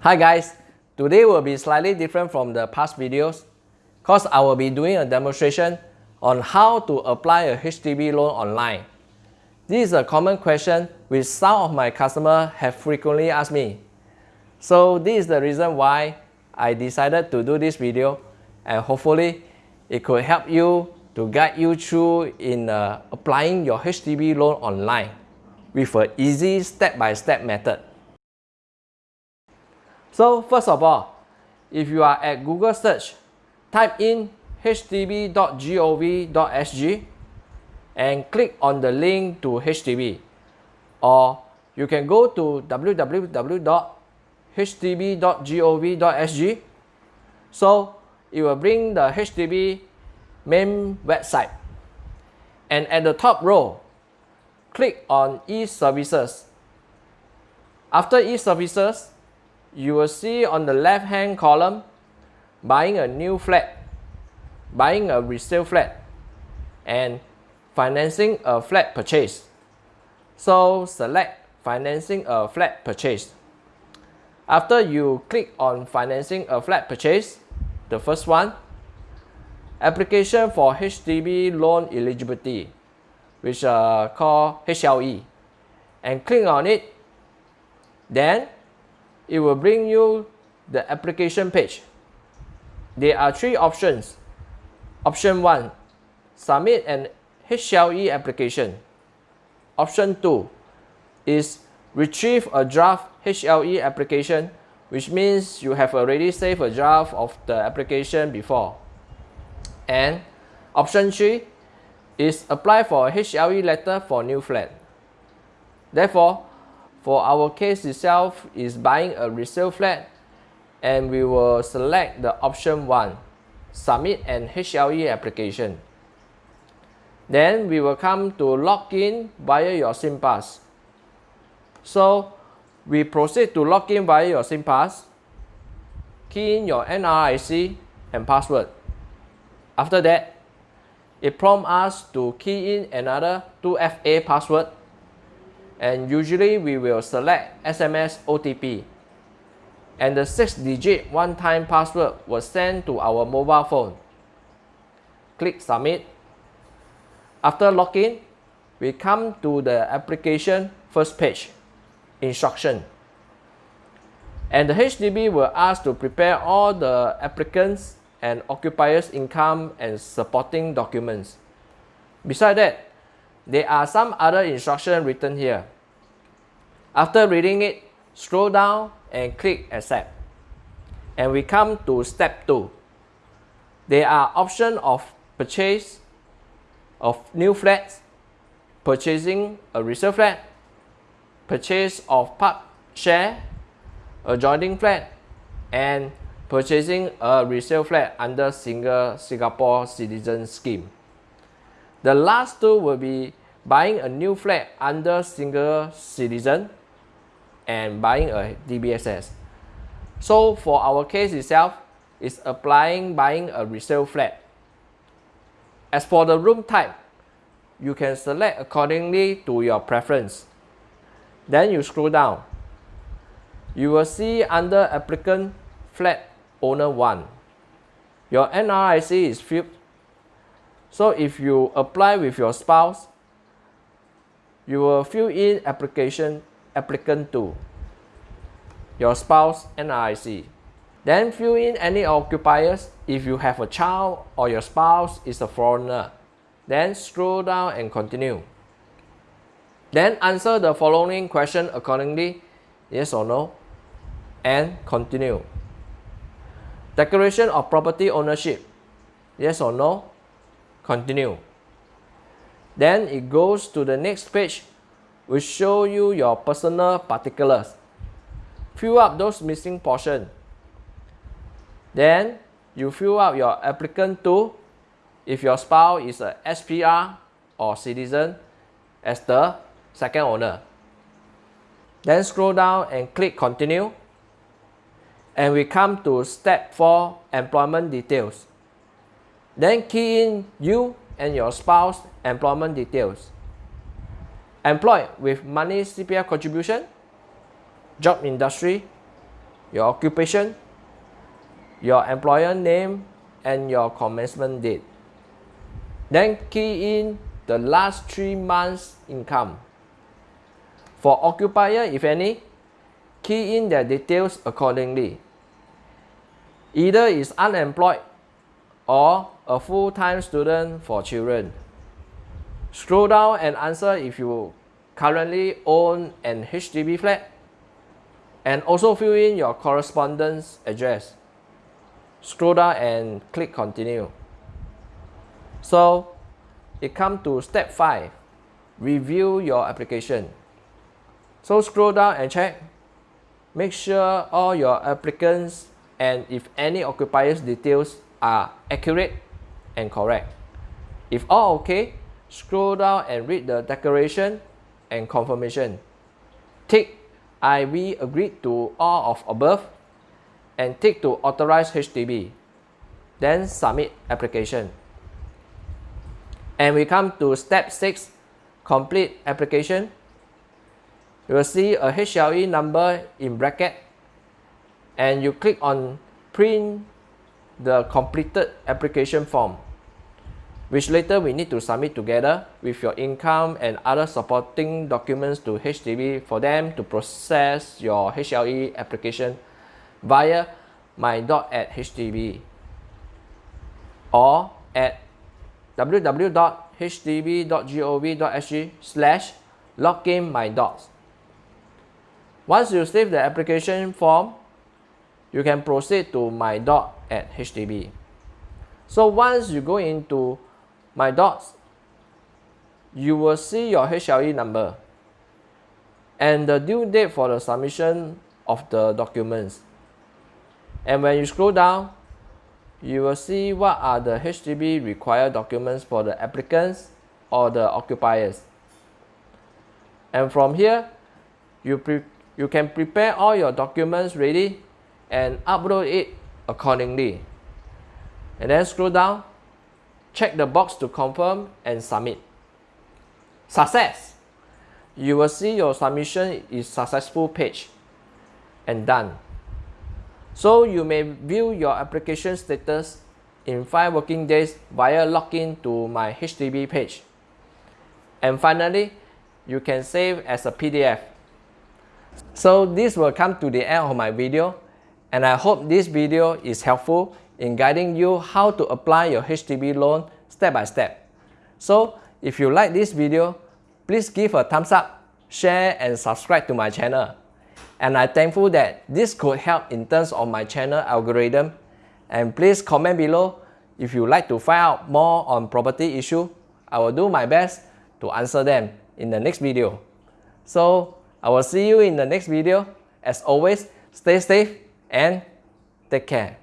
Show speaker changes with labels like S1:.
S1: Hi guys, today will be slightly different from the past videos because I will be doing a demonstration on how to apply a HDB loan online. This is a common question which some of my customers have frequently asked me. So this is the reason why I decided to do this video and hopefully it could help you to guide you through in uh, applying your HDB loan online with an easy step-by-step -step method. So first of all, if you are at Google search, type in hdb.gov.sg and click on the link to HDB or you can go to www.hdb.gov.sg so it will bring the HDB main website. And at the top row click on e-services. After e-services you will see on the left hand column buying a new flat, buying a resale flat, and financing a flat purchase. So select financing a flat purchase. After you click on financing a flat purchase, the first one, application for HDB loan eligibility, which uh, are called HLE, and click on it. Then it will bring you the application page. There are three options. Option 1. Submit an HLE application. Option 2 is retrieve a draft HLE application which means you have already saved a draft of the application before. And option 3 is apply for a HLE letter for new flat. Therefore, for our case itself is buying a resale flat and we will select the option 1, submit an HLE application. Then we will come to log in via your SingPass. So we proceed to log in via your SingPass, key in your NRIC and password. After that, it prompts us to key in another 2FA password and usually we will select SMS OTP and the 6-digit one-time password was sent to our mobile phone. Click Submit. After login, we come to the application first page, Instruction. And the HDB will ask to prepare all the applicants and occupiers income and supporting documents. Besides that, there are some other instructions written here. After reading it, scroll down and click accept. And we come to step 2. There are options of purchase of new flats, purchasing a resale flat, purchase of part share, adjoining flat, and purchasing a resale flat under single Singapore citizen scheme. The last two will be buying a new flat under single citizen and buying a DBSS. So for our case itself, it's applying buying a resale flat. As for the room type, you can select accordingly to your preference. Then you scroll down. You will see under applicant flat owner 1. Your NRIC is filled. So if you apply with your spouse, you will fill in application applicant to your spouse NRIC. Then fill in any occupiers if you have a child or your spouse is a foreigner. Then scroll down and continue. Then answer the following question accordingly, yes or no, and continue. Declaration of property ownership, yes or no, continue. Then it goes to the next page will show you your personal particulars. Fill up those missing portion. Then you fill up your applicant to if your spouse is a SPR or citizen as the second owner. Then scroll down and click continue. And we come to step 4 employment details. Then key in you and your spouse employment details employed with money CPF contribution, job industry, your occupation, your employer name, and your commencement date. Then key in the last three months income. For occupier, if any, key in their details accordingly. Either is unemployed or a full-time student for children. Scroll down and answer if you currently own an HDB flat and also fill in your correspondence address. Scroll down and click continue. So it comes to step 5, review your application. So scroll down and check. Make sure all your applicants and if any occupiers details are accurate and correct. If all okay, scroll down and read the declaration and confirmation. Tick I we agreed to all of above and tick to authorize HDB. Then submit application. And we come to step 6, complete application. You will see a HLE number in bracket and you click on print the completed application form which later we need to submit together with your income and other supporting documents to HDB for them to process your HLE application via MyDoc at HDB or at www.hdb.gov.sg slash login my docs. Once you save the application form, you can proceed to MyDoc at HDB. So once you go into MyDocs, you will see your HLE number and the due date for the submission of the documents. And when you scroll down, you will see what are the HDB required documents for the applicants or the occupiers. And from here, you, you can prepare all your documents ready and upload it accordingly. And then scroll down, check the box to confirm and submit. Success! You will see your submission is successful page and done. So you may view your application status in 5 working days via login to my HDB page. And finally, you can save as a PDF. So this will come to the end of my video and I hope this video is helpful in guiding you how to apply your HDB loan step by step. So if you like this video, please give a thumbs up, share and subscribe to my channel and I'm thankful that this could help in terms of my channel algorithm. And please comment below if you like to find out more on property issue. I will do my best to answer them in the next video. So I will see you in the next video. As always, stay safe and take care.